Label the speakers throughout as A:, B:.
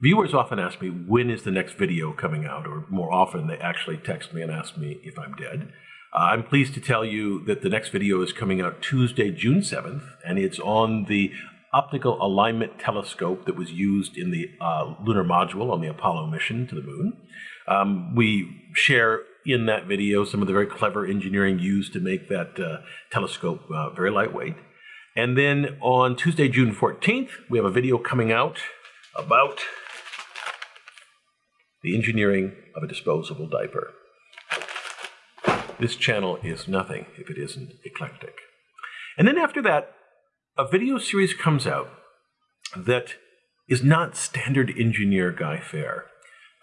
A: Viewers often ask me, when is the next video coming out? Or more often, they actually text me and ask me if I'm dead. Uh, I'm pleased to tell you that the next video is coming out Tuesday, June 7th, and it's on the optical alignment telescope that was used in the uh, lunar module on the Apollo mission to the moon. Um, we share in that video some of the very clever engineering used to make that uh, telescope uh, very lightweight. And then on Tuesday, June 14th, we have a video coming out about the engineering of a disposable diaper. This channel is nothing if it isn't eclectic. And then after that, a video series comes out that is not standard engineer guy fare.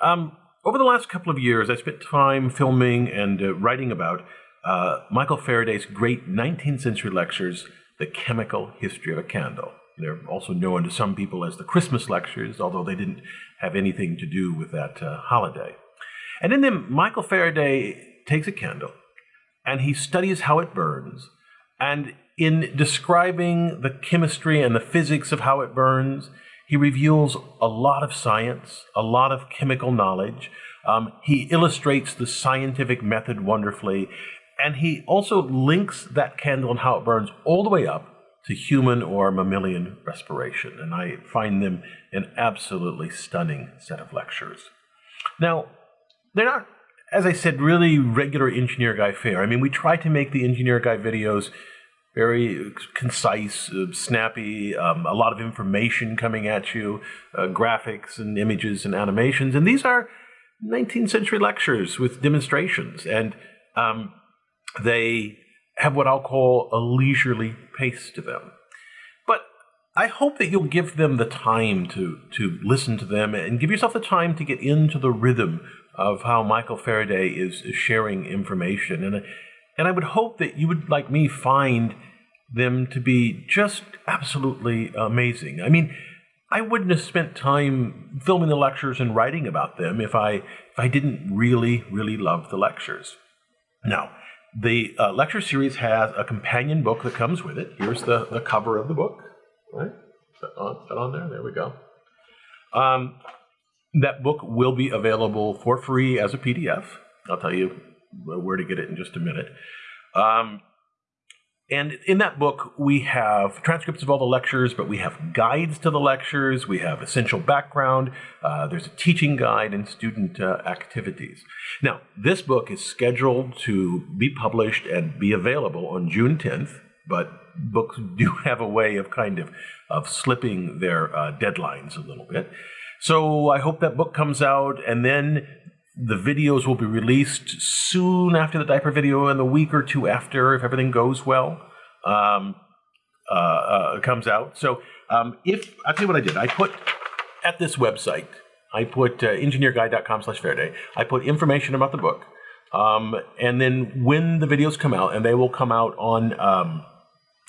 A: Um, over the last couple of years, I spent time filming and uh, writing about uh, Michael Faraday's great 19th century lectures, The Chemical History of a Candle. They're also known to some people as the Christmas lectures, although they didn't have anything to do with that uh, holiday. And in them, Michael Faraday takes a candle and he studies how it burns. And in describing the chemistry and the physics of how it burns, he reveals a lot of science, a lot of chemical knowledge. Um, he illustrates the scientific method wonderfully. And he also links that candle and how it burns all the way up to human or mammalian respiration. And I find them an absolutely stunning set of lectures. Now, they're not, as I said, really regular Engineer Guy fare. I mean, we try to make the Engineer Guy videos very concise, uh, snappy, um, a lot of information coming at you, uh, graphics and images and animations. And these are 19th century lectures with demonstrations. And um, they have what I'll call a leisurely pace to them. But I hope that you'll give them the time to, to listen to them and give yourself the time to get into the rhythm of how Michael Faraday is, is sharing information. And, and I would hope that you would, like me, find them to be just absolutely amazing. I mean, I wouldn't have spent time filming the lectures and writing about them if I if I didn't really really love the lectures. Now, the uh, lecture series has a companion book that comes with it. Here's the, the cover of the book. Right? Is that on, is that on there? There we go. Um, that book will be available for free as a PDF. I'll tell you where to get it in just a minute. Um, and in that book, we have transcripts of all the lectures, but we have guides to the lectures. We have essential background. Uh, there's a teaching guide and student uh, activities. Now, this book is scheduled to be published and be available on June 10th, but books do have a way of kind of, of slipping their uh, deadlines a little bit. So I hope that book comes out, and then the videos will be released soon after the diaper video and the week or two after if everything goes well um, uh, uh, comes out. So um, if I'll tell you what I did, I put at this website, I put uh, engineerguy.com slash Faraday. I put information about the book, um, and then when the videos come out, and they will come out on um,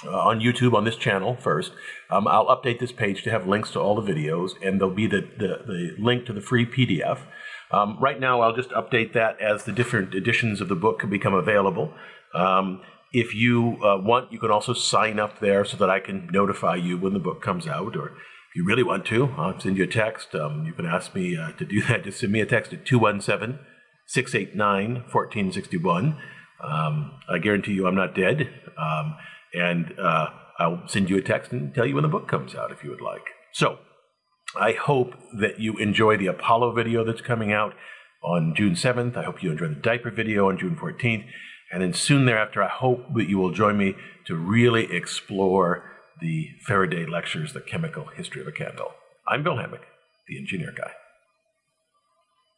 A: uh, on YouTube on this channel first. Um, I'll update this page to have links to all the videos, and there'll be the, the, the link to the free PDF. Um, right now, I'll just update that as the different editions of the book become available. Um, if you uh, want, you can also sign up there so that I can notify you when the book comes out. Or if you really want to, I'll send you a text. Um, you can ask me uh, to do that. Just send me a text at 217 689 1461. Um, I guarantee you I'm not dead. Um, and uh, I'll send you a text and tell you when the book comes out if you would like. So, I hope that you enjoy the Apollo video that's coming out on June 7th. I hope you enjoy the diaper video on June 14th. And then soon thereafter, I hope that you will join me to really explore the Faraday lectures, The Chemical History of a Candle. I'm Bill Hammack, the Engineer Guy.